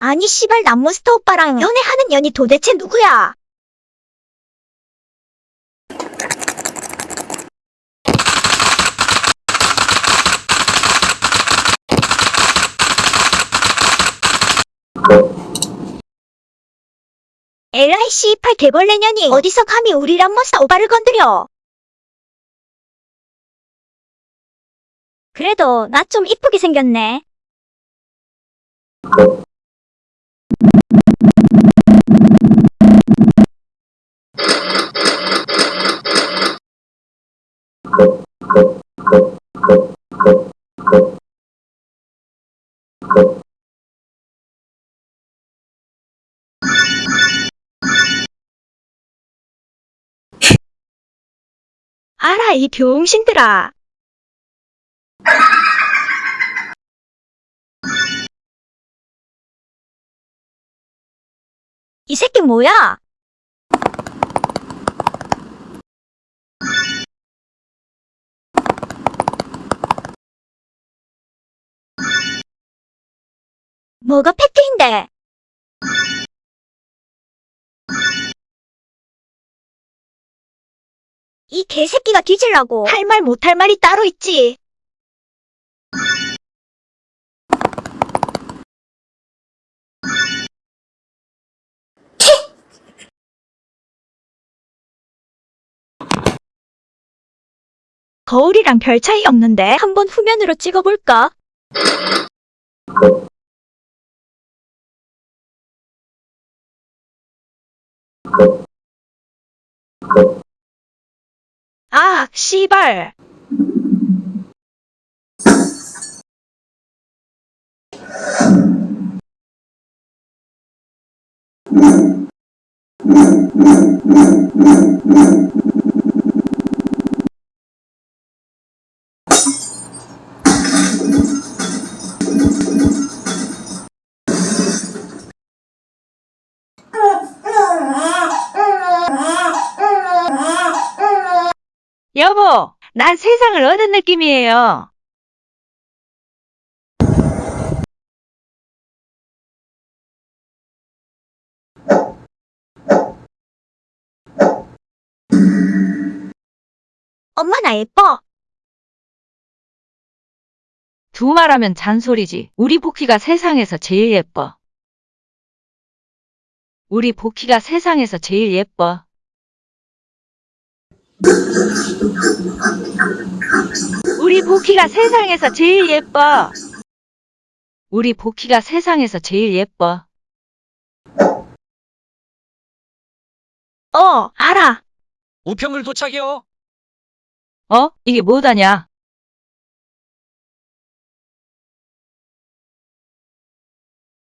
아니 씨발 남몬스터 오빠랑 연애하는 년이 도대체 누구야? LI C8 개벌레 년이 어디서 감히 우리 람몬스터 오빠를 건드려? 그래도 나 좀 이쁘게 생겼네. 알아, 이 병신들아. 이 새끼 뭐야? 뭐가 팩트인데? 이 개새끼가 뒤질라고 할 말 못할 말이 따로 있지. 거울이랑 별 차이 없는데 한번 후면으로 찍어볼까? 아, 씨발. 여보, 난 세상을 얻은 느낌이에요. 엄마 나 예뻐. 두 말하면 잔소리지. 우리 복희가 세상에서 제일 예뻐. 우리 복희가 세상에서 제일 예뻐. 우리 복희가 세상에서 제일 예뻐. 우리 복희가 세상에서 제일 예뻐. 어, 알아. 우편물 도착이요. 어? 이게 뭐다냐?